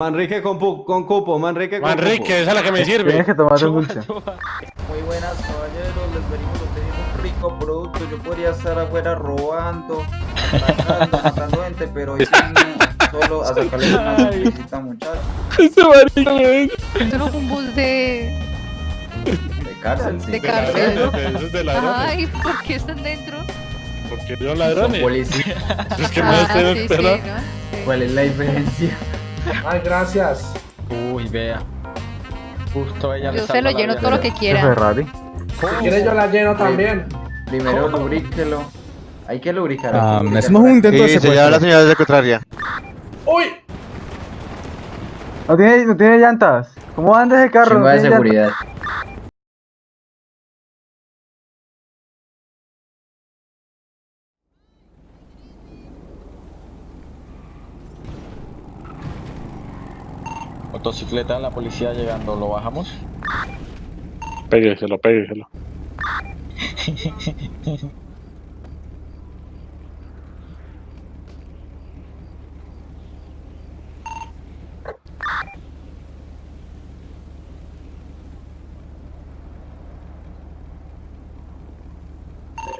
Manrique con, pu- con cupo, Manrique con Manrique, esa es la que me Tienes sirve. que tomar un dulce. Muy buenas caballeros, les venimos a pedir un rico producto. Yo podría estar afuera robando, matando, matando gente, pero hoy solo a sacarles una sonrisita muchachos. Ese marica me es un bus de... De cárcel, sí. De cárcel. Eso es de ladrones. Ay, ¿por qué están dentro? Porque son Son ladrones. policías. Es que no ah, estoy sí, sí, esperando. ¿no? Sí. ¿Cuál es la diferencia? Ay, gracias. Uy, vea. Justo ella le Yo se lo lleno todo lo que ¿De quiera. Ferrari? Si quieres yo la lleno también. Primero lubríquelo. Hay que lubricar. Ah, hacemos un intento de Sí, se la secuestro. señal de contraria. ¡Uy! ¿No tiene, no tiene llantas? ¿Cómo andas el carro? Chimba ¿No de seguridad. Motocicleta, la policía llegando, ¿lo bajamos? Pégueselo, pégueselo.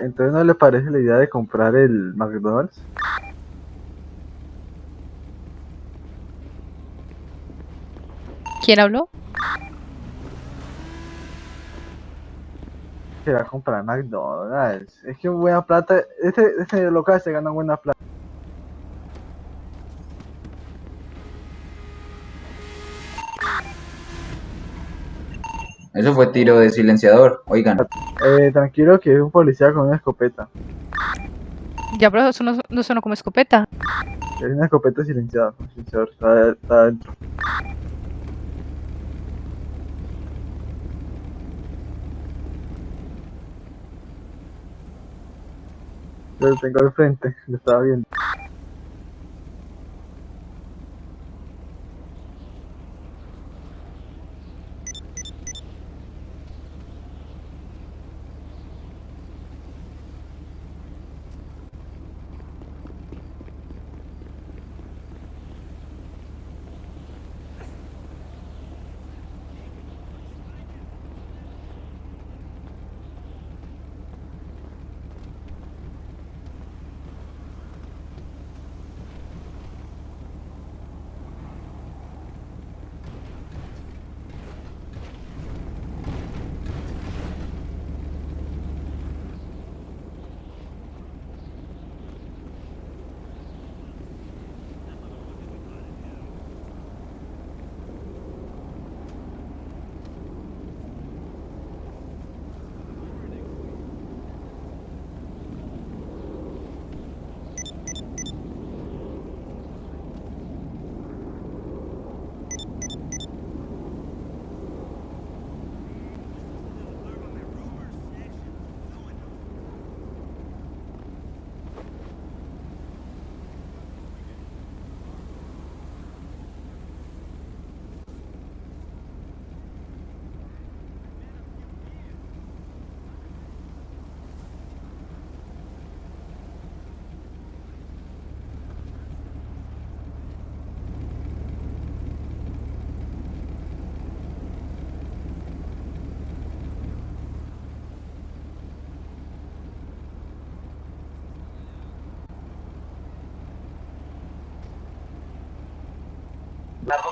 Entonces no le parece la idea de comprar el McDonald's? ¿Quién habló? Será comprar McDonald's. Es que buena plata. Este, este local se gana buena plata. Eso fue tiro de silenciador. Oigan, Eh, tranquilo que es un policía con una escopeta. Ya, pero eso no, no suena como escopeta. Es una escopeta silenciada. silenciador, Está, está adentro. Lo tengo al frente, lo estaba viendo.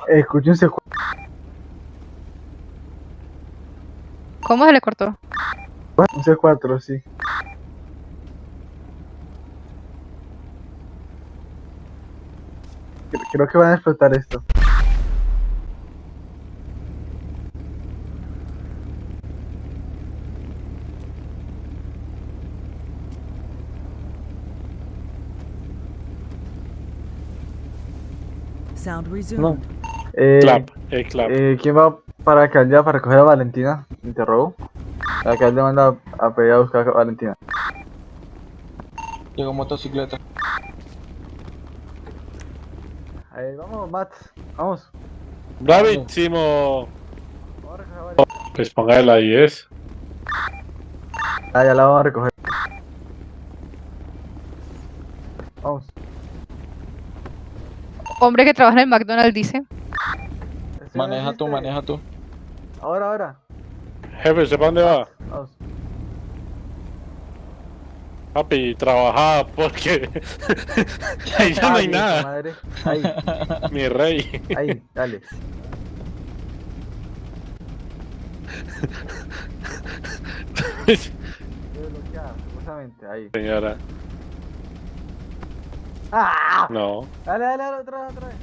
Escúchense. ¿Cómo se le cortó? Un C4, sí. Cre- Creo que van a explotar esto. Sound resumed. Eh, Clap, el clap. eh, ¿Quién va para acá ya para recoger a Valentina? Interrogo. Acá le manda a pedir a buscar a Valentina. Llegó motocicleta. Ahí, vamos, Matt. Vamos. Bravísimo. Vamos a recoger a Valentina. Pues ponga la 10. Ah, ya la vamos a recoger. Vamos. Hombre que trabaja en el McDonald's dice. ¿qué Maneja tú, maneja tú. Ahora, ahora. Jefe, ¿usted para dónde va? Vamos. Papi, trabajaba porque ahí ya no hay Ay, nada. Madre. Ahí, Mi rey. ahí, dale. Ahí. Señora, ¡Ah! no, Dale, dale, dale, otra vez, otra vez.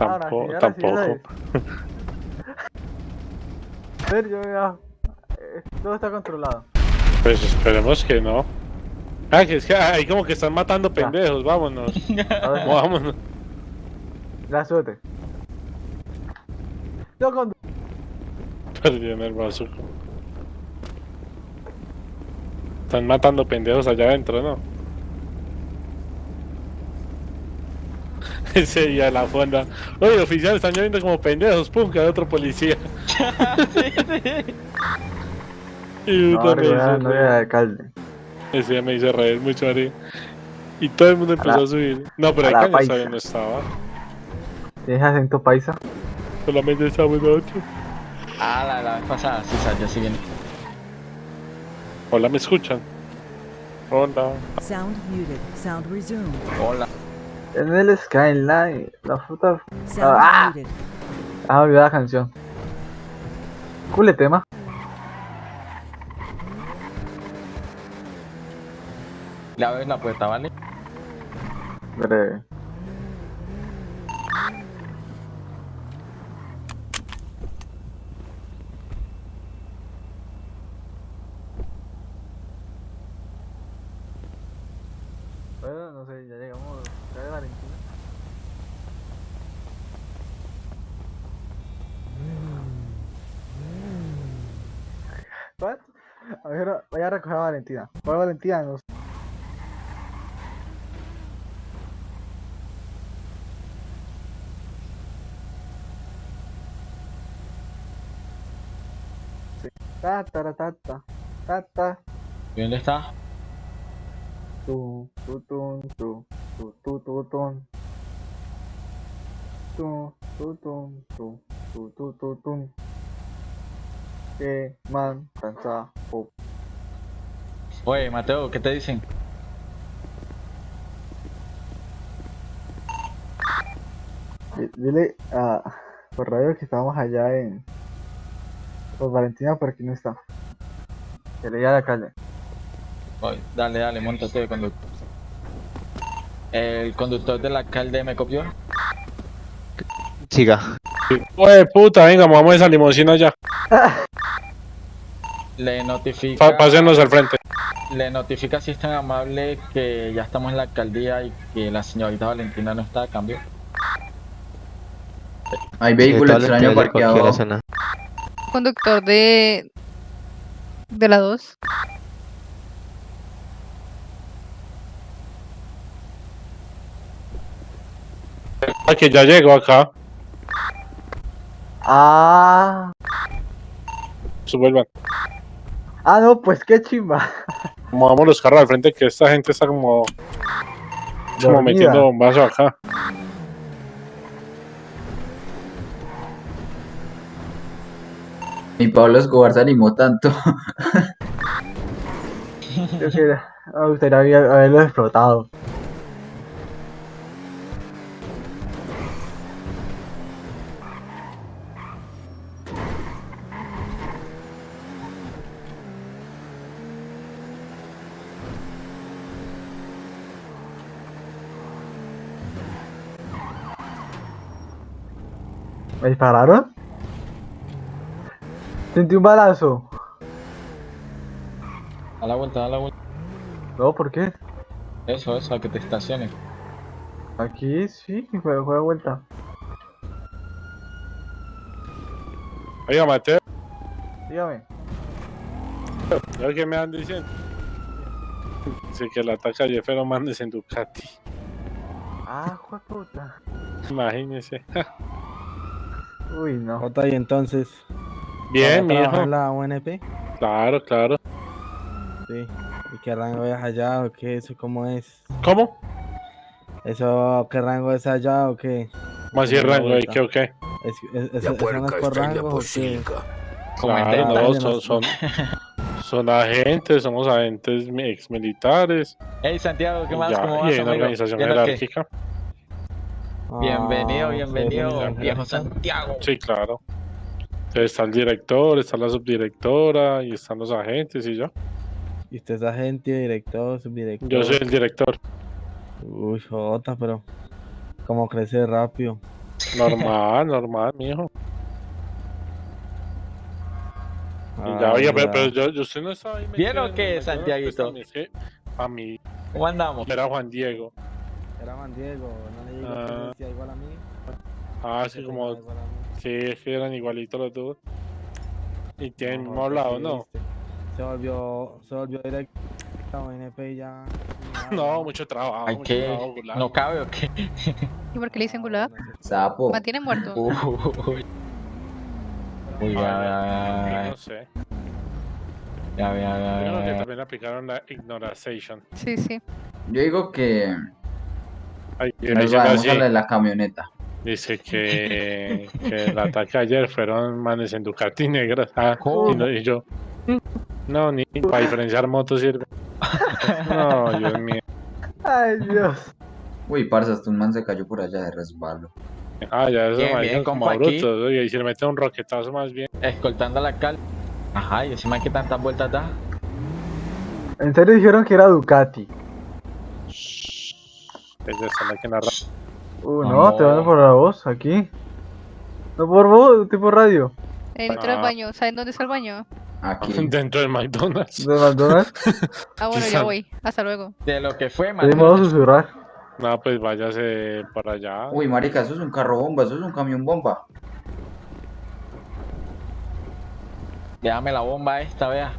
Ahora sí, tampoco, sí, tampoco. dale. Sergio, mira. eh, Todo está controlado. Pues esperemos que no. Ah, que es que ahí como que están matando pendejos, vámonos. Vámonos. Ya, súbete. Yo con... Perdió en el. Están matando pendejos allá adentro, ¿no? Ese día la fonda. Oye, oficial, están lloviendo como pendejos. Pum, que hay otro policía. y No, hizo no reír. era alcalde. Ese día me hizo reír mucho, Ari. Y todo el mundo empezó a, la- subir. No, pero ahí la Cañas paisa. todavía no estaba. ¿Tienes acento paisa? Solamente estábamos nosotros. Ah, la, la vez pasada, sí, ya sí viene. Hola, ¿me escuchan? Hola. Sound muted. Sound resumed. Hola. En el Skyline, la fruta... Sound Ah. muted. Ah, olvidé la canción. Cule tema. Le abres la puerta, ¿vale? Breve. Bueno, no sé, ya llegamos. Ya de Valentina. What? A ver, voy a recoger a Valentina. ¿Cuál Valentina? No sé. Ta, ta, ta, ta, ta, ta, ta. ¿Y dónde está? Tu, tu, tun, tu, tu, tu, tu, tun. Tu, tu, tun, tu, tu, tu, tu, tun. Que man, cansa, pop. Oye, Mateo, ¿qué te dicen? Di- Dile a por radio que estábamos allá en pues Valentina por aquí no está. Que le diga al alcalde. Oye, dale, dale, montate de conductor. El conductor del alcalde me copió. Siga. Oye, puta, venga, movamos esa limusina ya. Le notifica. Pásenos al frente. Le notifica si es tan amable que ya estamos en la alcaldía y que la señorita Valentina no está a cambio. Hay vehículo extraño parqueado. Conductor de. de la 2. Ah, que ya llegó acá. Ah, Suburban. Ah no, pues qué chimba. Movamos los carros al frente que esta gente está como, como metiendo bombazo acá. Ni Pablo Escobar se animó tanto. Yo que me gustaría haber- haberlo explotado. ¿Me dispararon? Sentí un balazo. A la vuelta, a la vuelta. No, ¿por qué? Eso, eso, a que te estaciones. Aquí sí, fue, fue de vuelta. Oiga, Mateo, Dígame. ¿sabes qué me han diciendo? Dice que la ataca Jeffero mandes en Ducati. Ah, puta. Imagínese. Uy, no. Jota, y entonces. Bien, ¿va a trabajar mijo. en la UNP? Claro, claro. Sí. ¿Y qué rango es allá o qué? ¿Eso cómo es? ¿Cómo? ¿Eso qué rango es allá o qué? ¿Cómo así rango? ¿Y qué o qué? Es, es, es, ¿Eso no es por rango? Claro, no, son, son, son agentes, somos agentes ex militares. Hey Santiago, ¿qué más? Ya, ¿Cómo y vas, hay una amigo? organización jerárquica. Bienvenido, Ah, bienvenido, viejo Santiago. Sí, claro. Está el director, está la subdirectora y están los agentes y yo. Y usted es agente, director, subdirector. Yo soy el director. Uy, jota, pero. Como crece rápido. Normal, normal, mijo. Y Ah, ya, oye, pero, ya. pero yo, yo usted no estaba ahí ¿Bien metido o en qué, el McDonald's, Santiaguito? pues, que A mí ¿Cómo andamos? era Juan Diego. Era Juan Diego, no le digo que Ah. decía igual a mí. Ah, sí, como. Sí, es que eran igualitos los dos. Y tienen mismo hablado, ¿qué ¿no? Se volvió, se volvió directo a ONP y ya. No, mucho trabajo. Hay mucho trabajo. ¿No cabe o qué? ¿Y por qué le dicen gulag? Sapo. Mantiene muerto. Uy. Uy, ya, ya, yo ya, no sé. ya, ya, ya, Yo creo que también aplicaron la ignoration. Sí, sí. Yo digo que, Ay, nos vayamos así, la de la camioneta. Dice que, que el ataque ayer fueron manes en Ducati negras. Ah, y, no- y yo. No, ni para diferenciar motos sirve. No, Dios mío. Ay, Dios. Uy, parce, hasta un man se cayó por allá de resbalo. Ah, ya eso Bien, me bien, como. Oye, y si le mete un roquetazo más bien. Escoltando a la cal. Ajá, y encima que tantas vueltas da. En serio dijeron que era Ducati. Es de esa máquina Uh, no, No. te van por la voz aquí. No por voz, tipo radio. Dentro del Ah. baño. ¿Saben dónde está el baño? Aquí. dentro del McDonald's. De McDonald's. Ah, bueno, ya voy. Hasta luego. De lo que fue, man. Pedimos a susurrar. No, pues váyase para allá. Uy, marica, eso es un carro bomba, eso es un camión bomba. Déjame la bomba esta, vea.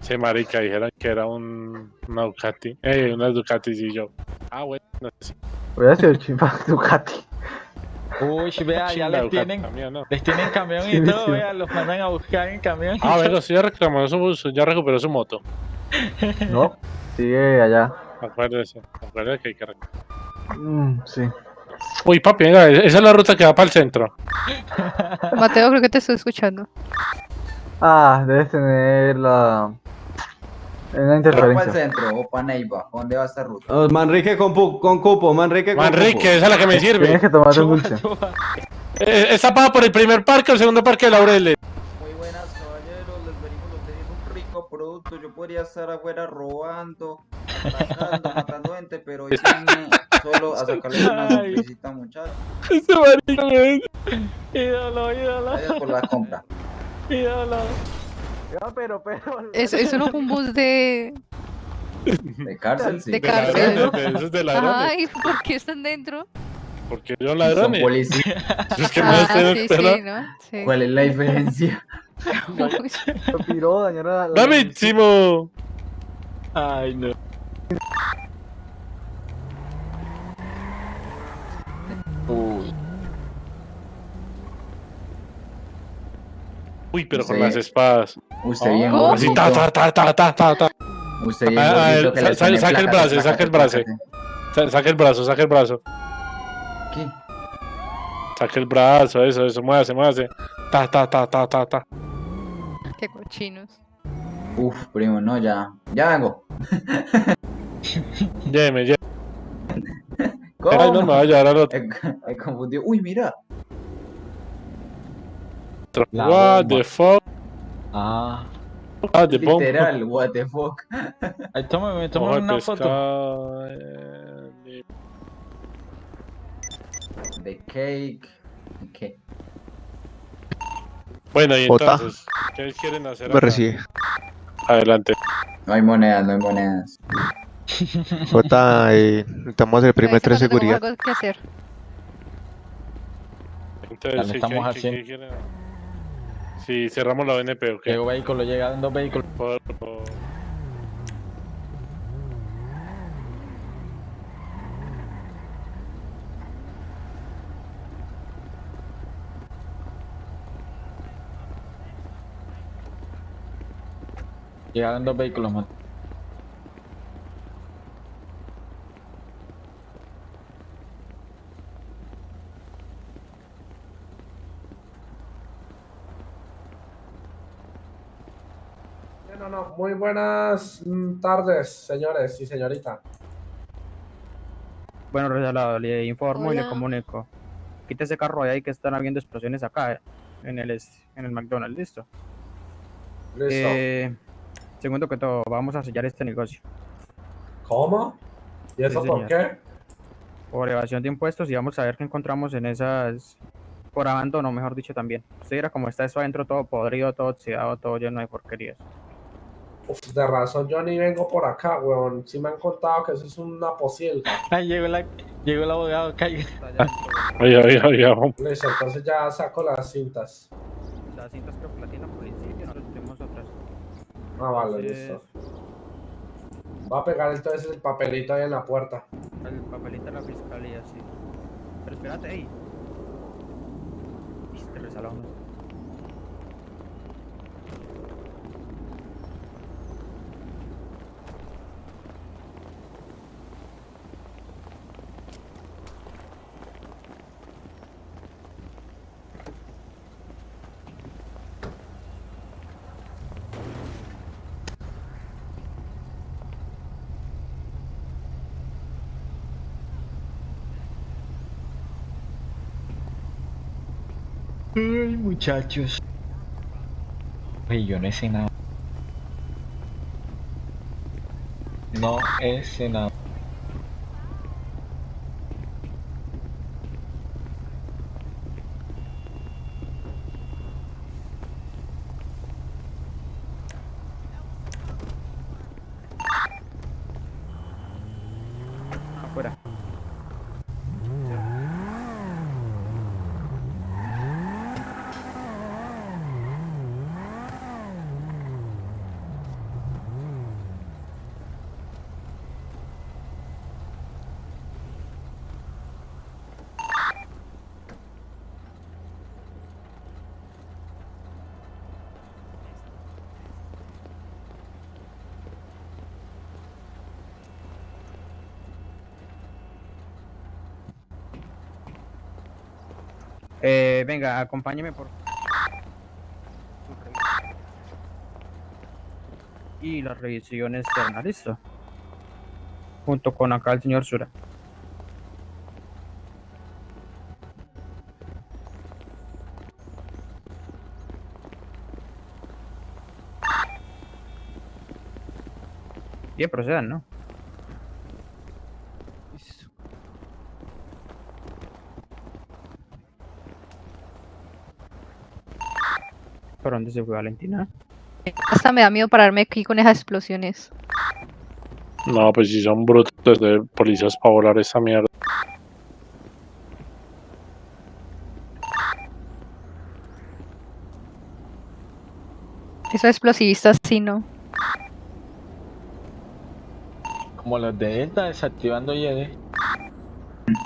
Sí, marica, dijeron que era un una Ducati. Eh, una Ducati y yo. Ah, bueno, no sé. Voy a hacer chimba Ducati. Uy, vea, ya les tienen, no. les tienen camión y todo, sí. vea, los mandan a buscar en camión. Ah, bueno, sí, ya reclamó su, su- ya recuperó su moto. No, sigue allá. Acuérdese, acuérdese que hay que reclamar. Mm, sí. Uy, papi, venga, esa es la ruta que va para el centro. Mateo, creo que te estoy escuchando. Ah, debes tener la. Una ¿Pero para el interferencia. centro o para Neiva? ¿Dónde va esta ruta? Oh, Manrique con, pu- con cupo, Manrique con Manrique, esa es la que me Tienes sirve. que tomarte un dulce. Eh, ¿Está paga por el primer parque o el segundo parque de Laureles? Muy buenas, caballeros. Les venimos a ofrecer un rico producto. Yo podría estar afuera robando, atacando, matando gente, pero hoy solo a sacarles una sorpresita, muchachos. Este marica me Ídolo, ídolo, Gracias por la compra. ídolo. Pero, pero. Eso, eso no fue un bus de. De cárcel, sí. De de cárcel. ladrones, de- Eso es de ladrones. Ay, ¿por qué están dentro? Porque Son ladrones. policías. Es que Ah, sí, sí, ¿no? Sí. ¿Cuál es la diferencia? Lo piró, dañaron la. la- ¡Davísimo! Ay, no. Uy, Uy, pero con las espadas. Usted bien. Así, ta, ta, ta, ta, ta, ta, ta. Usted bien Ah, ah, saca el brazo, saca el brazo. Saca el brazo, saca el brazo. ¿Qué? Saca el brazo, eso, eso, muévase, muévase. Ta, ta, ta, ta, ta, ta. Qué cochinos. Uf, primo, no, ya. Ya vengo. Lléveme, lléveme. ¿Cómo? Ay, no me va a llevar al otro. Me, me confundió. Uy, mira. La What bomba. the fuck? ah. Ah, the bomb. Literal, what the fuck. Ay, tómame, tómame de una foto. de- The cake. ¿Qué? Bueno, y entonces, ¿qué quieren hacer? Me acá? recibe. Adelante. No hay monedas, no hay monedas. Jota, eh, necesitamos el primer Ahorita tres no tengo seguridad. algo que hacer. Entonces, sí, estamos ¿qué- qué- haciendo. qué Sí, cerramos la ONP, ¿ok? Llegó vehículo, llegan dos vehículos. Por- por- Llegaron dos vehículos, man. No, no, muy buenas mm, tardes, señores y señorita. Bueno, resalado, le informo y le comunico. Quita ese carro de ahí que están habiendo explosiones acá, eh, en el, en el McDonald's, ¿listo? Listo. Eh, segundo que todo, vamos a sellar este negocio. ¿Cómo? ¿Y eso sí, por qué? Por evasión de impuestos y vamos a ver qué encontramos en esas... Por abandono, mejor dicho, también. Usted dirá cómo está eso adentro, todo podrido, todo oxidado, todo lleno de porquerías. Uf, de razón, yo ni vengo por acá, weón. Sí me han contado que eso es una posilga. Ay, llegó, la, llegó el abogado, caiga. Oiga, oiga, oiga. Listo, entonces ya saco las cintas. Las cintas creo que la tiene la policía, nosotros tenemos otras. Ah, vale, Entonces, listo. Voy a pegar entonces el papelito ahí en la puerta. El papelito de la fiscalía, sí. Pero espérate, ahí. Resalado no. Ay, muchachos. Oye, yo no sé nada. No sé nada. Afuera. Eh, venga, acompáñeme por. Y la revisión externa, listo. Junto con acá el señor Sura. Bien, procedan, ¿no? ¿Por dónde se fue Valentina? Hasta me da miedo pararme aquí con esas explosiones. No, pues si son brutos de policías para volar esa mierda. Esos explosivistas sí, no. Como los de Delta desactivando YD.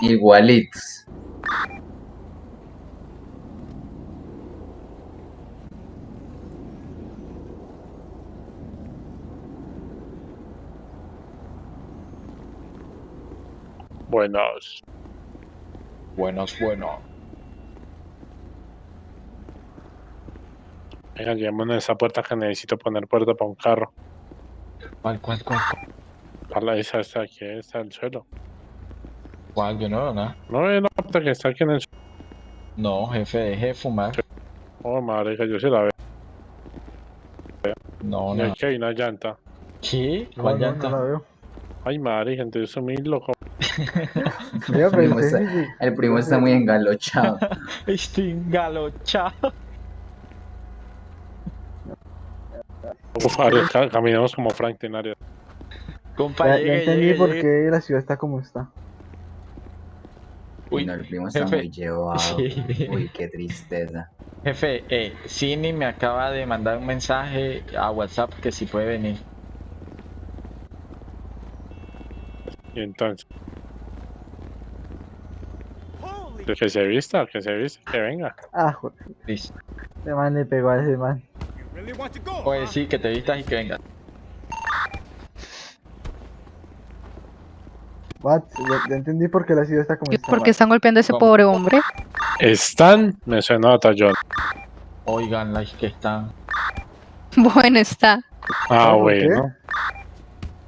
Igualitos. Buenos. Buenos, bueno. Venga, llevémonos a esa puerta que necesito poner puerta para un carro. ¿Cuál, cuál, cuál? Para la esa está aquí, está en el suelo. ¿Cuál? Yo no veo nada. No ve la puerta que está aquí en el suelo. No, jefe, deje de fumar. Oh, madre, que yo sí la veo. No, Y no. aquí hay una llanta. ¿Qué? ¿Cuál no, llanta? no la veo. Ay, madre, gente, yo soy muy loco. Yo El primo está, el primo está muy engalochado. Estoy engalochado. Caminamos como Frank Tenario. Compa, Ya, ya llegue, entendí llegue, por llegue. qué la ciudad está como está. Uy, no, el primo está jefe. muy llevado. Sí. Uy, qué tristeza. Jefe, eh, Cini me acaba de mandar un mensaje a WhatsApp que si puede venir. Y entonces. Pues Que se vista, que se vista, que venga. Ah, joder. Listo. Ese man le pegó a ese man. Oye, sí, que te vistas y que vengas. What? Ya, ya entendí por qué la ciudad está como ¿Y está. por qué están golpeando a ese ¿Cómo? pobre hombre? Están, me suena a Tallón. Oigan, las que están. Bueno, está. Ah, bueno.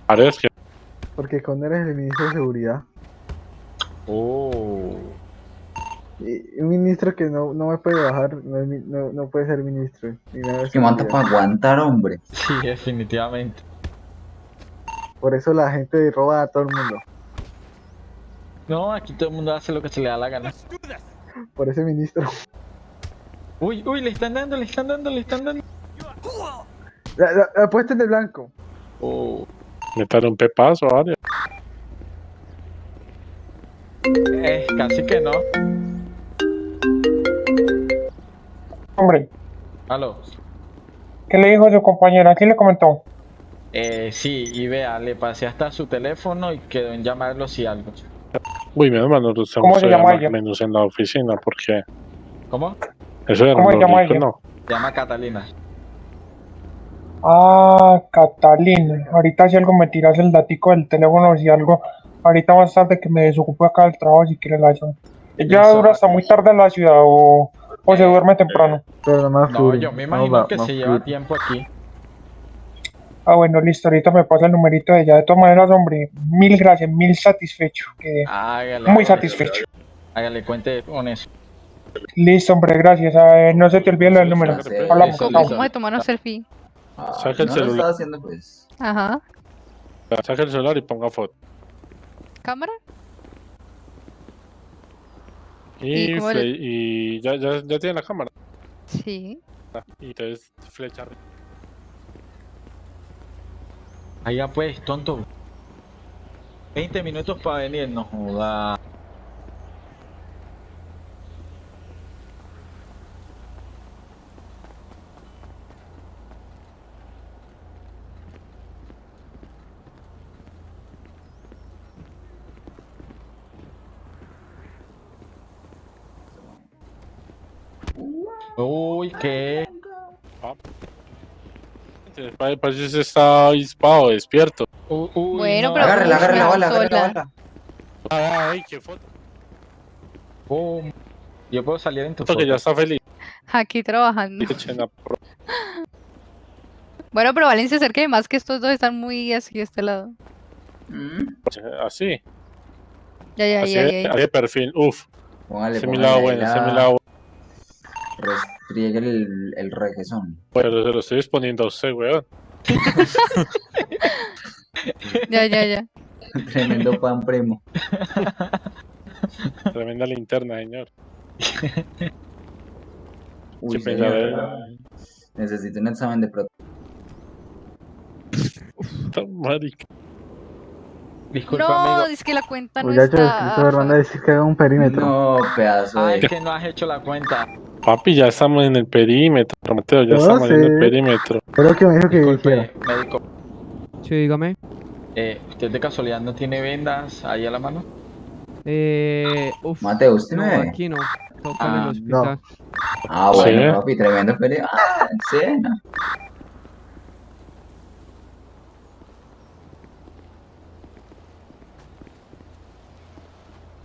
Parece que Porque Connor es el ministro de seguridad. Oh. Un ministro que no, no me puede bajar, no, no, no puede ser ministro. de Que seguridad. para aguantar, hombre. Sí, definitivamente. Por eso la gente roba a todo el mundo. No, aquí todo el mundo hace lo que se le da la gana. Por ese ministro. Uy, uy, le están dando, le están dando, le están dando. La, la, la puesta en el blanco. Oh. meter un pepazo, varios. Eh, casi que no. Hombre, Aló. ¿qué le dijo su compañera? ¿Quién le comentó? Eh, sí, y vea, le pasé hasta su teléfono y quedó en llamarlo si algo. Uy, menos mal no lo ¿Cómo se llama ella? menos en la oficina, porque ¿Cómo? eso ¿Cómo se llama ella? ¿no? Se llama Catalina. Ah, Catalina. Ahorita si algo me tiras el datico del teléfono, si algo. Ahorita más tarde que me desocupe acá del trabajo, si quiere la llamo. ¿Ella dura hasta muy tarde en la ciudad o, o se duerme temprano? Pero más No, full, yo me no imagino que se lleva tiempo aquí. Ah, bueno, listo. Ahorita me pasa el numerito de ella. De todas maneras, hombre, mil gracias, mil satisfecho. Quedé Hágale. muy satisfecho. Hágale, cuente con eso. Listo, hombre, gracias. Ah, no se te olvide lo del número. Sí, Hablamos. ¿Cómo de tomarnos selfie? Ah, Saca el no lo celular. estaba haciendo, pues. Ajá. Saca el celular y ponga foto. ¿Cámara? Y, ¿Y cómo fle- le- y ya, ya, ya tiene la cámara. Sí. Y entonces flecha arriba. Allá pues, tonto. 20 minutos para venir, no joda. Uy, ¿qué? Parece parece que se está avispado, despierto. Uy, uy, Bueno, no. pero- Agárrela, agárrela, bala, agárrela, bala. Ah, ay, qué foto. Pum. Yo puedo salir en tu Foto que ya está feliz. Aquí trabajando. Bueno, pero Valencia, acérqueme más que estos dos están muy así de este lado. Mm, Así, Ya, ya, así, ya, de- ya. así de perfil. Uf, Póngale, ese es mi lado bueno, ese es mi la- lado bueno. Restriegue el, el requesón. Pero se lo estoy exponiendo a usted, weón. Ya, ya, ya. Tremendo pan primo. Tremenda linterna, señor. Uy, Sí, señor, pensaba- necesito un examen de pro. Está marica. Disculpa, No, amigo. es que la cuenta no Muchachos, está. Hernández decir que haga un perímetro. No, pedazo Ah, de. es que no has hecho la cuenta. Papi, ya estamos en el perímetro, Mateo, ya No estamos en el perímetro. Pero que me dijo que. Disculpe, médico. Sí, dígame. Eh, ¿Usted de casualidad no tiene vendas ahí a la mano? Eh, uf, Mateo, ¿usted no, me aquí no. Toca en Ah, el hospital. Ah, bueno, Sí. papi, tremendo peli. Ah, sí, no.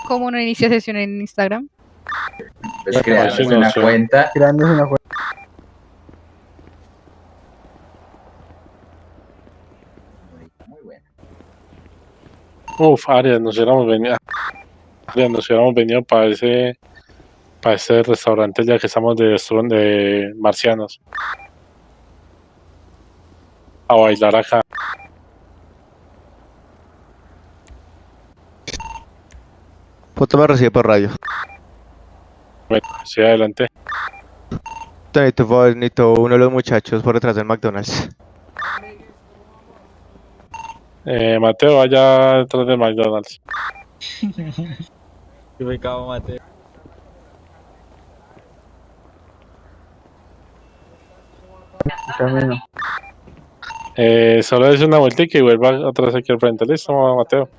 ¿Cómo no inicia sesión en Instagram? Pues Ya, crearse sí, una sé. cuenta. Una cuenta. Muy bueno. Uf, Arias, nos hubiéramos venido. Arias, nos hubiéramos venido para ese. Para ese restaurante ya que estamos de, de marcianos. A bailar acá. Foto me recibe por radio. Bueno, sí, adelante. Necesito, favor, necesito uno de los muchachos por detrás del McDonald's. Eh, Mateo, vaya detrás de McDonald's. Qué pecado, Mateo. Camino. Eh, solo es una vueltica y vuelva atrás aquí al frente. ¿Listo, Mateo?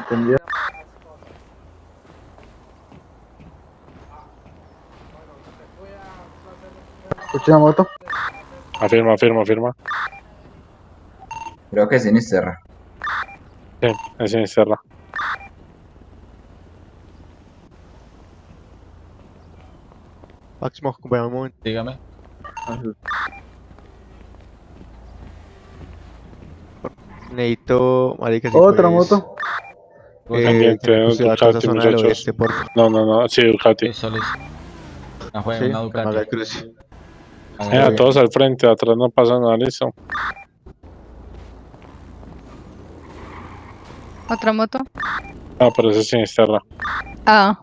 Entendido. ¿Tiene muerto? Afirma, afirma, afirma. Creo que es Sinisterra. Sí, es Sinisterra. Max Moscú, un momento. Dígame. Necesito, Otra moto. Eh, eh Ducati, muchachos. Oeste. No, no, no, sí, Ducati. Eso. No jueguen sí, una Ducati el cruce. Eh, a todos al frente, atrás no pasa nada, listo. Otra moto. Ah, pero ese es Sinisterra. Ah,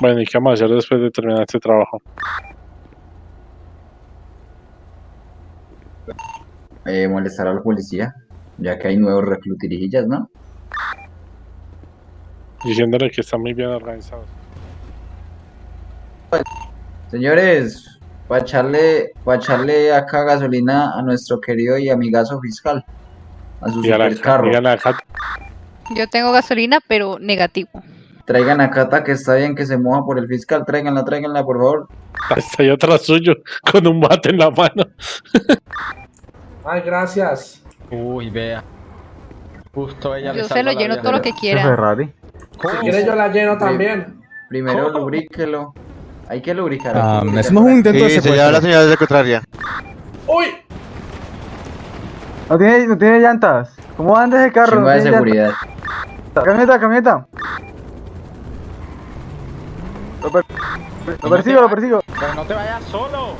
Bueno, ¿y qué vamos a hacer después de terminar este trabajo? Eh, molestar a la policía, ya que hay nuevos reclutirijillas, ¿no? Diciéndole que están muy bien organizados. Señores, para echarle, pa' echarle acá gasolina a nuestro querido y amigazo fiscal, a su supercarro. yo tengo gasolina, pero negativo. Traigan a Cata que está bien que se moja por el fiscal, tráiganla, tráiganla, por favor. está ahí atrás suyo con un bate en la mano. Ay, gracias. Uy, vea. Justo ella le Yo se salva lo lleno vida. todo lo que quiera. Ferrari. Si quieres yo la lleno también. Primero ¿Cómo? lubríquelo. Hay que lubricar. Ah, lubricar hacemos un intento de Sí, se lleva la secuestro. señal de contraria. ¡Uy! No tiene, no tiene llantas. ¿Cómo anda ese carro? Chimba No de seguridad. llantas. Camioneta, camioneta. Lo, per- lo persigo, lo persigo. Pero no te vayas solo.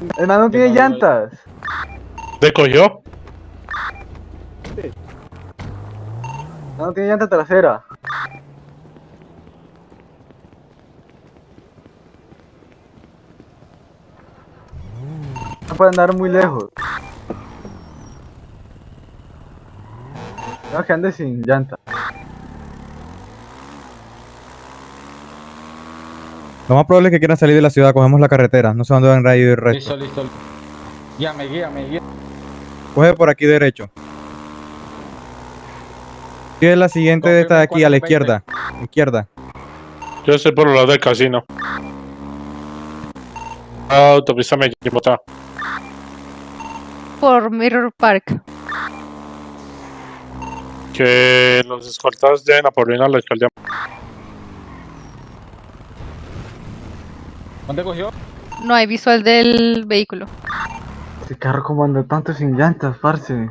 Man no tiene llantas. ¿Te cogió? No tiene llanta trasera. No puede andar muy lejos. No, que ande sin llanta. Lo más probable es que quieran salir de la ciudad, cogemos la carretera, no sé dónde van a ir el resto. Listo, listo. Guíame, guíame, guíame. Coge por aquí derecho. ¿Qué es la siguiente de esta de aquí, a la izquierda? Izquierda. Yo estoy por el lado del casino. Ah, autopista me equivocó. Por Mirror Park. Que los escoltas lleven a Paulina a la alcaldía. ¿Dónde cogió? No hay visual del vehículo. Este carro como anda tanto sin llantas, parce.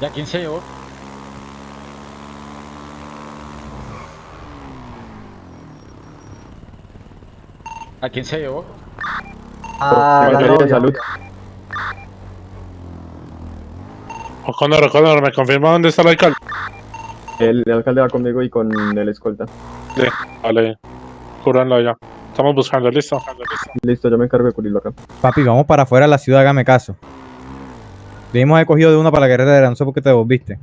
¿Ya quién se llevó? ¿A quién se llevó? Ah, la novia. O'Connor, O'Connor, ¿me confirma dónde está el alcalde? El alcalde va conmigo y con el escolta. Sí, vale. Cúranlo ya. Estamos buscando, listo. Listo, yo me encargo de cubrirlo acá. Papi, vamos para afuera de la ciudad, hágame caso. Debimos haber cogido de una para la carretera, no sé por qué te devolviste.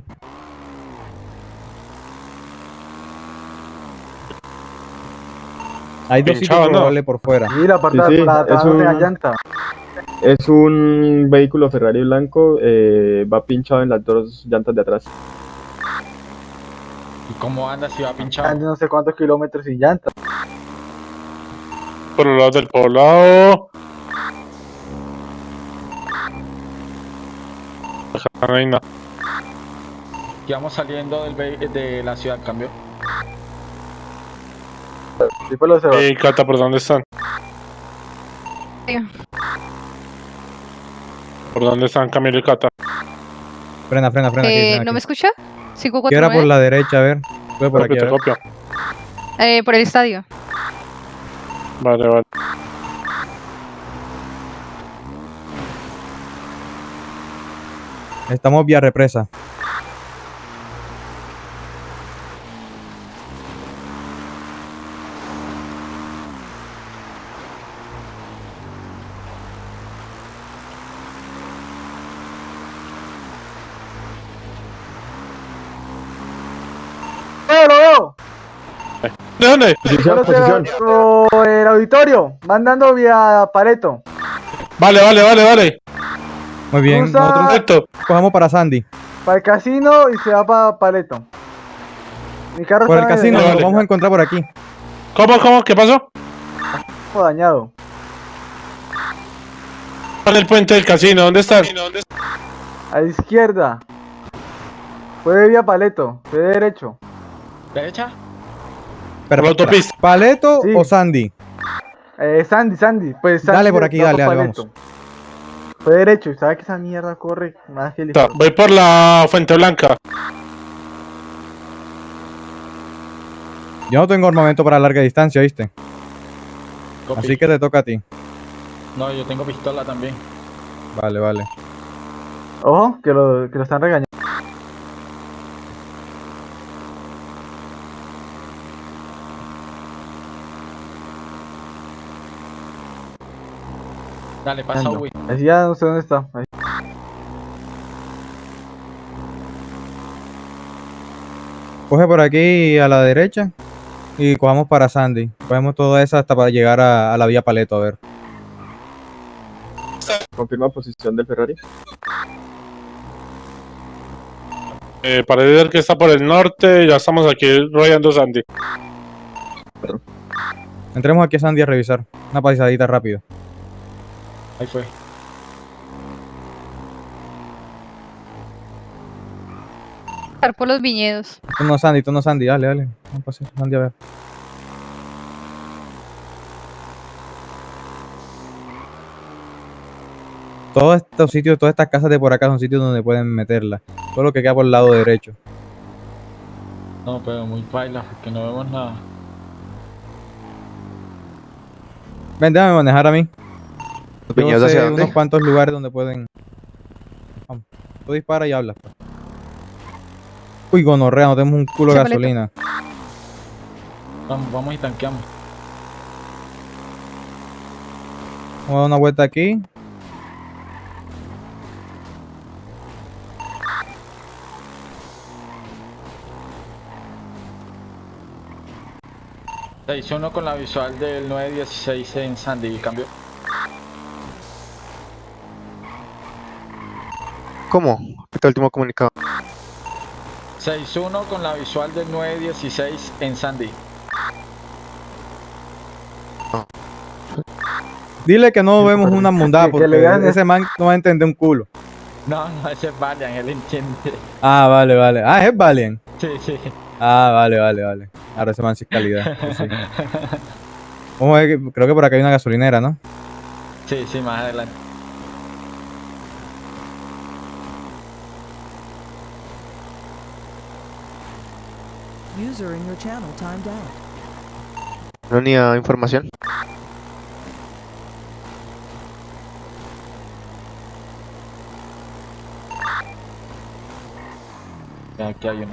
Hay dos sitios Pinchado, ¿no? probables por fuera. Sí, la parte Sí, sí, de la- es no tenga un- llanta. Es un vehículo Ferrari blanco, eh, va pinchado en las dos llantas de atrás. ¿Y cómo anda si va pinchado? Anda no sé cuántos kilómetros sin llanta. Por el lado del poblado. Reina. Y vamos saliendo del de la ciudad, cambio. Sí, pues. ¿Y Cata, por dónde están? ¿Por dónde están Camilo y Cata? Frena, frena, frena. aquí, Eh, frena ¿No aquí. me escucha? ¿Qué era por 549. la derecha? A ver. Sube por aquí, Copio, a te copio. Eh, por el estadio. Vale, vale. Estamos vía represa. ¡Eh, lo veo! ¿De dónde? Lo sé, por el auditorio. Mandando vía Pareto. Vale, vale, vale, vale. Muy bien, nosotros Perfecto. cogemos para Sandy. Para el casino y se va para Paleto. Mi carro Por el casino, nos vamos a encontrar por aquí. ¿Cómo, cómo? ¿Qué pasó? dañado. En el puente del casino, ¿dónde estás? A la izquierda. Puede vía Paleto. Puede derecho. ¿Derecha? Pero, la autopista. ¿Paleto Sí. o Sandy? Eh, Sandy, Sandy. Pues Sandy Dale por aquí, dale, dale, Paleto. Fue derecho. y ¿Sabes que esa mierda corre más que Voy por la Fuente Blanca. Yo no tengo armamento para larga distancia, ¿viste? Copy. Así que te toca a ti. No, yo tengo pistola también. Vale, vale. Ojo, que lo, que lo están regañando. Dale, pasa. Así ya no sé dónde está. Ahí. Coge por aquí a la derecha y cojamos para Sandy. Cogemos toda esa hasta para llegar a, a la vía Paleto, a ver. Confirma posición del Ferrari. Eh, parece ser que está por el norte. Ya estamos aquí rodeando Sandy. Entremos aquí a Sandy a revisar. Una pasadita rápido. Ahí fue. Estar por los viñedos. Tú no Sandy, tú no Sandy, dale, dale. Vamos a pasar Sandy a ver. Todos estos sitios, todas estas casas de por acá son sitios donde pueden meterla. Todo lo que queda por el lado derecho. No, pero muy baila porque no vemos nada. Ven, déjame manejar a mí. ¿Los Yo hacia sé dónde? unos cuantos lugares donde pueden. Vamos. Tú dispara y hablas. pues. Uy, gonorrea, no tenemos un culo de gasolina. Vamos, vamos y tanqueamos. Vamos a dar una vuelta aquí. Se hizo uno con la visual del 916 en Sandy, cambio. ¿Cómo? Este último comunicado. 6-1 con la visual del 916 en Sandy. Dile que no vemos una mundada que porque le gane. ese man no va a entender un culo. No, no, ese es Valiant, él entiende. Ah, vale, vale. Ah, es Valiant. Sí, sí. Ah, vale, vale, vale. Ahora ese man sí es calidad. sí. Vamos a ver, que- creo que por acá hay una gasolinera, ¿no? Sí, sí, más adelante. User in your channel timed out. No ni a información. Aquí hay uno.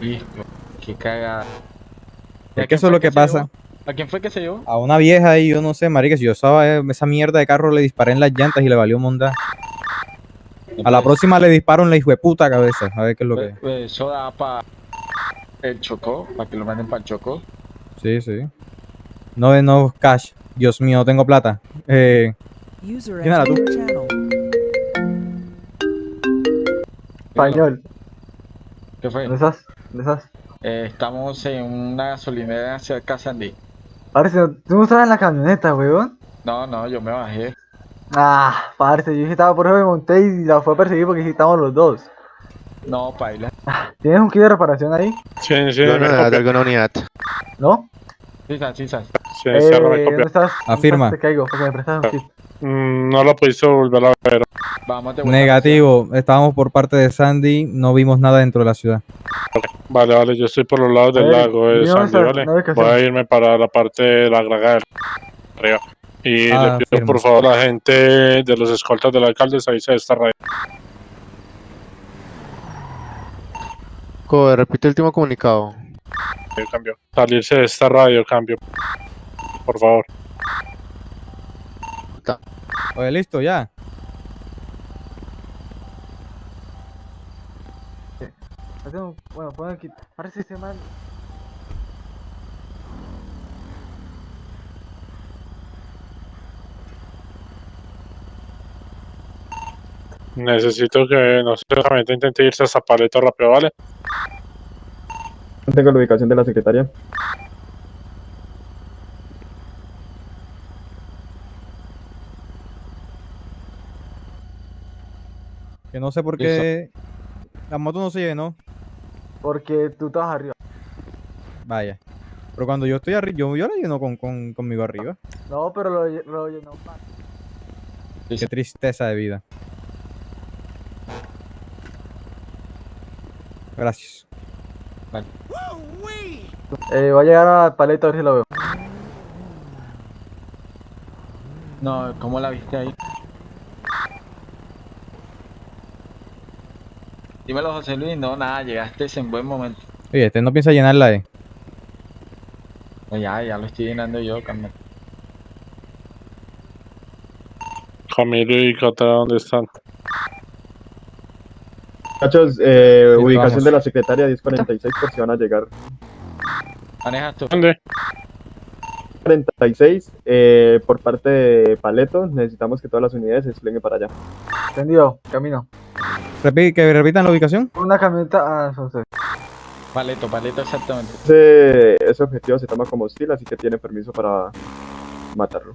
Listo. Qué cagada. ¿Y a Es que eso es lo que pasa. llevó? ¿A quién fue que se llevó? A una vieja ahí, yo no sé, marica, si yo estaba esa mierda de carro le disparé en las llantas y le valió mondar. A la próxima le disparo en la hijo de puta cabeza. A ver qué es lo que. Pues, pues, Eso da para el Chocó, para que lo manden para el Chocó. Sí, sí. No de no cash. Dios mío, no tengo plata. Eh, User ¿Quién era entered tú? Español. ¿Qué fue? ¿Dónde estás? ¿Dónde estás? Eh, estamos en una gasolinera cerca de Sandy. ¿no- ¿tú no estabas en la camioneta, weón? No, no, yo me bajé. Ah, parce, yo dije estaba por eso me monté y la fue a perseguir porque sí estábamos los dos. No, paila. ¿Tienes un kit de reparación ahí? Sí, sí, no de copia. alguna unidad. ¿No? Sí, sí, sabes. Sí, Eh. ¿Dónde Afirma. Te caigo, porque me prestas un kit. Mm, No lo pudiste volver a ver. Vamos negativo. Estábamos por parte de Sandy. No vimos nada dentro de la ciudad. Vale, vale, yo estoy por los lados del Eh, lago de ¿y dónde Sandy? ¿vale? ¿No? Voy a irme para la parte de la grada del arriba. Y Ah, le pido firme. por favor a la gente de los escoltas del alcalde salirse de esta radio. Co, repite el último comunicado. Cambio. Salirse de esta radio, cambio. Por favor. Oye, listo, ya. Bueno, el kit. Parece ese man. Necesito que, no sé, solamente intente irse hasta Paleto rápido, ¿vale? No tengo la ubicación de la secretaria. Que no sé por qué la moto no se llenó. Porque tú estabas arriba. Vaya. Pero cuando yo estoy arriba, yo, yo la lleno con, con, conmigo arriba. No, pero lo, lo llenó más. Qué tristeza de vida. Gracias. Eh, va a llegar a paleta a ver si lo veo. No, ¿cómo la viste ahí? Dímelo, José Luis. No, nada, llegaste en buen momento. Oye, este no piensa llenarla, eh. No, ya, ya lo estoy llenando yo, calma. Camilo y Cata, ¿dónde están? Muchachos, eh, Sí, ubicación vamos. de la secretaria 1046 por si van a llegar. Manejas tú. ¿Dónde? 46, eh, por parte de Paleto, necesitamos que todas las unidades se desplieguen para allá. Entendido, camino. Repi- que repitan la ubicación. Una camioneta. Ah, son ustedes. Paleto, paleto, exactamente. Ese, ese objetivo se toma como hostil, así que tiene permiso para matarlo.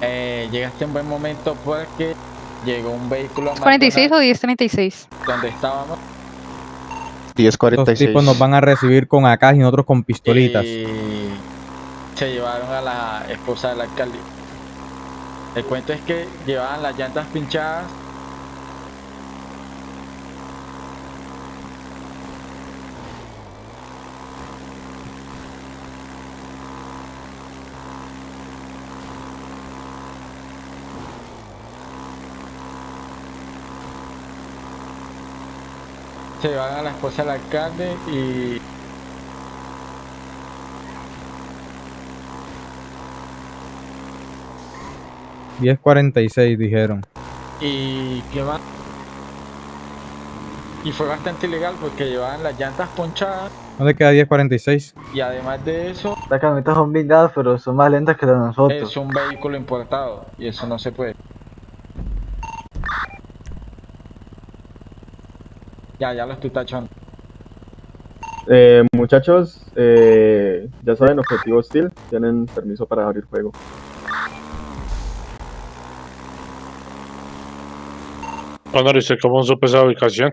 Eh, llegaste en buen momento porque llegó un vehículo a 46 o McDonald's 1036. donde estábamos. Los 1046. tipos nos van a recibir con AK y nosotros con pistolitas. Y se llevaron a la esposa del alcalde. El cuento es que llevaban las llantas pinchadas. Se llevaron a la esposa del alcalde y y 1046 dijeron. ¿Y qué más? Y fue bastante ilegal porque llevaban las llantas ponchadas ¿Dónde queda 1046? y además de eso Las camionetas son blindadas, pero son más lentas que las de nosotros. es un vehículo importado y eso no se puede. Ya, ya lo estoy tachando. Eh, muchachos, eh, ya saben, objetivo hostil, tienen permiso para abrir fuego. Honor, ¿y cómo supo esa ubicación?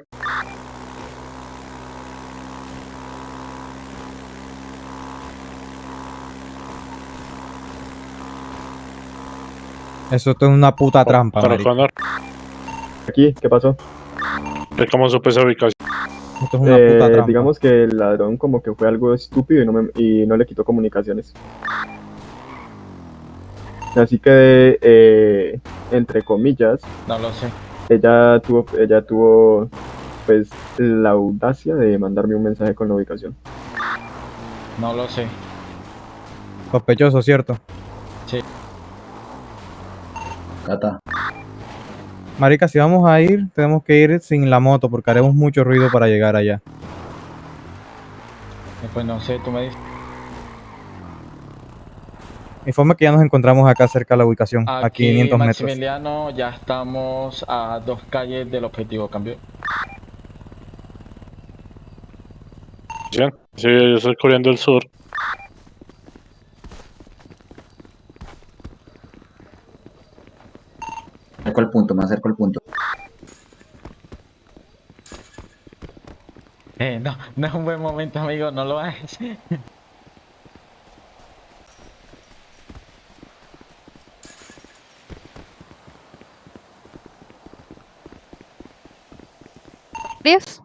Eso es una puta trampa, Aquí, ¿qué pasó? ¿Usted cómo esa ubicación? Esto es una Eh, puta trampa. digamos que el ladrón como que fue algo estúpido y no, me- y no le quitó comunicaciones. Así que, eh, entre comillas, No lo sé. ella tuvo, ella tuvo pues la audacia de mandarme un mensaje con la ubicación. No lo sé. Sospechoso, ¿cierto? Sí. Cata. Marica, si vamos a ir, tenemos que ir sin la moto porque haremos mucho ruido para llegar allá. Pues no sé, tú me dices. Informe que ya nos encontramos acá cerca de la ubicación, a Aquí, 500 metros. Maximiliano, ya estamos a dos calles del objetivo, cambio. Bien. Sí, yo estoy cubriendo el sur. Me acerco al punto, me acerco al punto. Eh, no, no es un buen momento, amigo, no lo hagas. ¿Diez?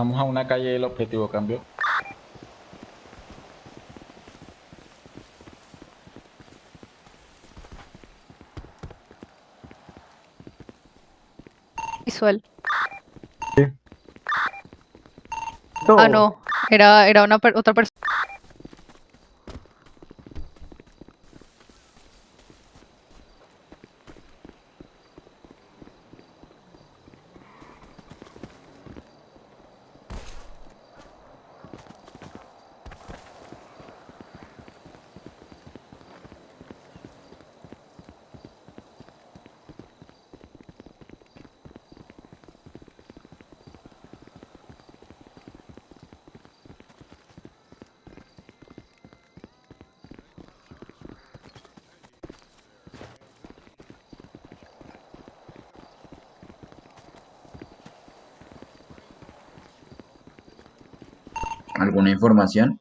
Estamos a una calle del objetivo, cambio. Visual. No. Ah, no. Era, era una per- otra persona. ¿Alguna información?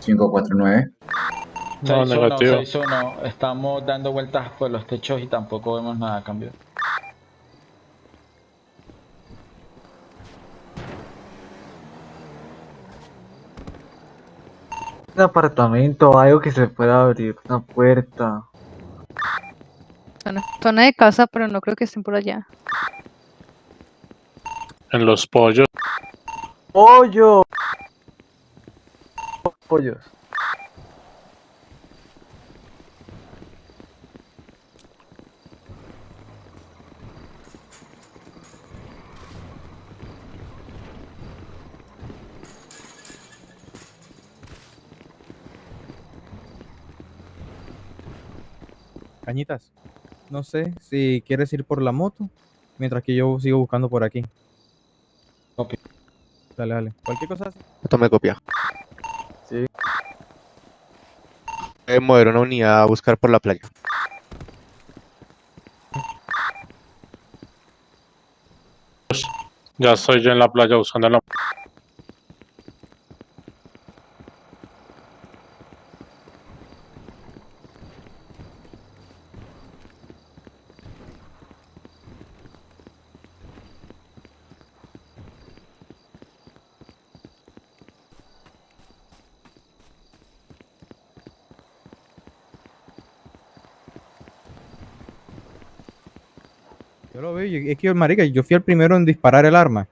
Cinco, cuatro, nueve. No, 6-1, negativo. 6-1. Estamos dando vueltas por los techos y tampoco vemos nada a cambio. Un apartamento, algo que se pueda abrir, una puerta. Zona, zona de casa, pero no creo que estén por allá. En los pollos. ¡Pollo! Pollos. Cañitas, no sé si quieres ir por la moto, mientras que yo sigo buscando por aquí. Dale, dale. Cualquier cosa. Tome copia. Sí. Voy a mover una unidad a buscar por la playa. Ya estoy yo en la playa buscando la... que marica, yo fui el primero en disparar el arma.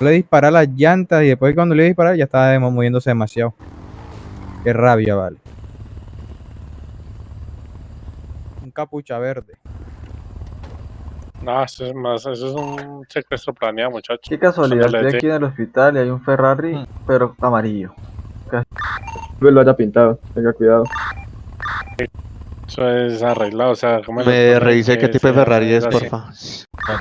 Yo le disparé las llantas y después cuando le iba a disparar ya estaba demo- moviéndose demasiado. Qué rabia, vale. Un capucha verde. No, eso es más, eso es un secuestro planeado, muchachos. Qué casualidad, estoy aquí en el hospital y hay un Ferrari, pero amarillo. Lo haya pintado, tenga cuidado. Eso es arreglado, o sea, ¿cómo le Me revise qué que tipo de Ferrari es, porfa.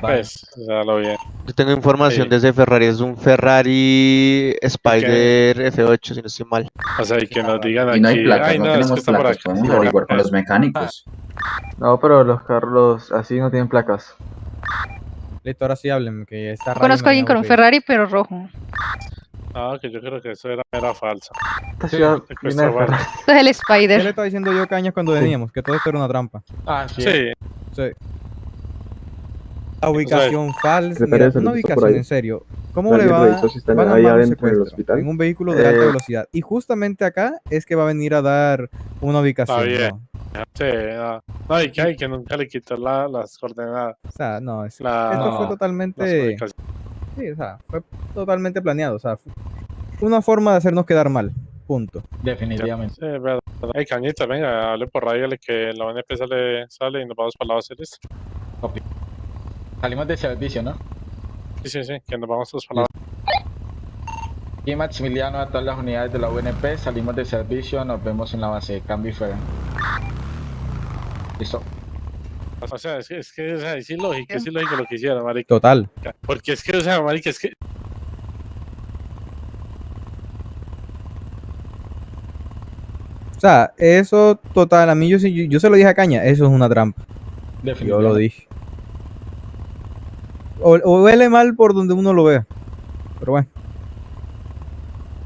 Pues, o sea, lo bien. Yo tengo información Sí. de ese Ferrari, es un Ferrari Spider F8, si no estoy mal. O sea, y que nos digan Y no hay aquí, placas, ay, no no, es que tenemos está por placas, aquí. podemos averiguar con los mecánicos. No, pero los carros así no tienen placas. Listo, ahora sí hablen, que está Conozco a alguien con un Ferrari, pero rojo. Ah, que yo creo que eso era, era falso. Esta ciudad es el ¿Qué le Spider. estaba diciendo yo, Cañas, cuando veníamos? Que todo esto era una trampa. Ah, sí. Sí, Sí. La ubicación falsa. Secretaria Mira, de una ubicación, en serio. ¿Cómo ¿Alguien le va, revisó si están van a ahí adentro del hospital? En un vehículo de alta Eh, velocidad. Y justamente acá es que va a venir a dar una ubicación. Está bien. ¿no? sí. No, no y que, ay, que nunca le quitó la, las coordenadas. O sea, no, es- La, esto fue no, las totalmente. Sí, o sea, fue totalmente planeado. O sea, fue una forma de hacernos quedar mal. Punto. Definitivamente. Sí, verdad. Ay, Cañita, venga, hable por radio, que la ONP sale, sale y nos vamos para la base, ¿listo? Salimos de servicio, ¿no? Sí, sí, sí, que nos vamos todos para la base. Y Maximiliano a todas las unidades de la UNP, salimos de servicio, nos vemos en la base, cambio y fuera. Listo. O sea, es que, es que o sea, es ilógico, es ilógico lo que hicieron, marica. Total. Porque es que, o sea, marica, es que... O sea, eso total. A mí yo, sí- yo, yo se lo dije a Caña. Eso es una trampa. Yo lo dije. O, o huele mal por donde uno lo vea. Pero bueno.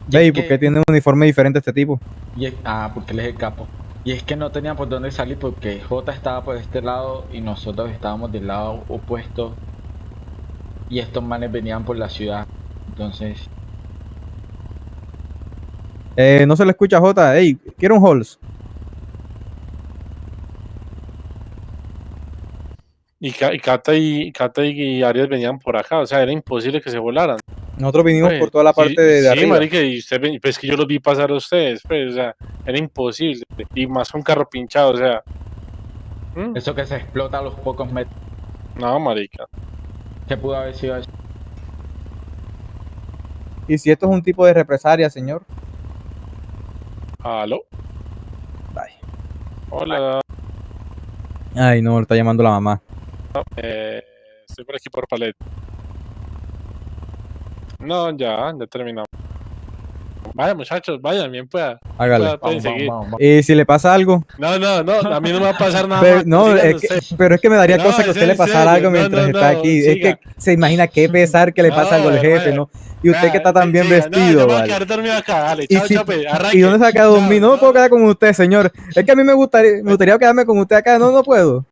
Y Ve, ¿y por qué tiene un uniforme diferente este tipo? Y es- ah, porque él es el capo. Y es que no tenían por dónde salir porque J estaba por este lado y nosotros estábamos del lado opuesto. Y estos manes venían por la ciudad. Entonces, Eh, no se le escucha J. Ey, quiero un Halls. Y Cata y Cata y Arias venían por acá, o sea, era imposible que se volaran. Nosotros vinimos Pues, por toda la parte sí, de, de sí, arriba. marica, y usted, ven- pues que yo los vi pasar a ustedes, pues, o sea, era imposible. Y más un carro pinchado, o sea. ¿Mm? eso que se explota a los pocos metros. No, marica. ¿Qué pudo haber sido eso? Y si esto es un tipo de represalia, señor. ¿Aló? Bye. Hola, Ay, no, le está llamando la mamá. eh, estoy por aquí por Palet. No, ya, ya terminamos. Vaya, muchachos, vayan, bien pueda. Hágale. Pueda- pueden Vamos, seguir. vamos, vamos. Y si le pasa algo, No, no, no, a mí no me va a pasar nada. Pero, más. no, Sigan es que- pero es que me daría No, cosa que a usted le pasara serio, algo mientras no, está no, aquí. siga. Es que se imagina qué pesar que le pasa algo al jefe, vaya. ¿no? Y usted que está tan bien vestido, vale. dormido acá, dale, Y, chao, si- chape, arranque. ¿Y dónde se va a quedar dormir? No me puedo quedar con usted, señor. Es que a mí me gustaría, me gustaría quedarme con usted acá. No, no puedo.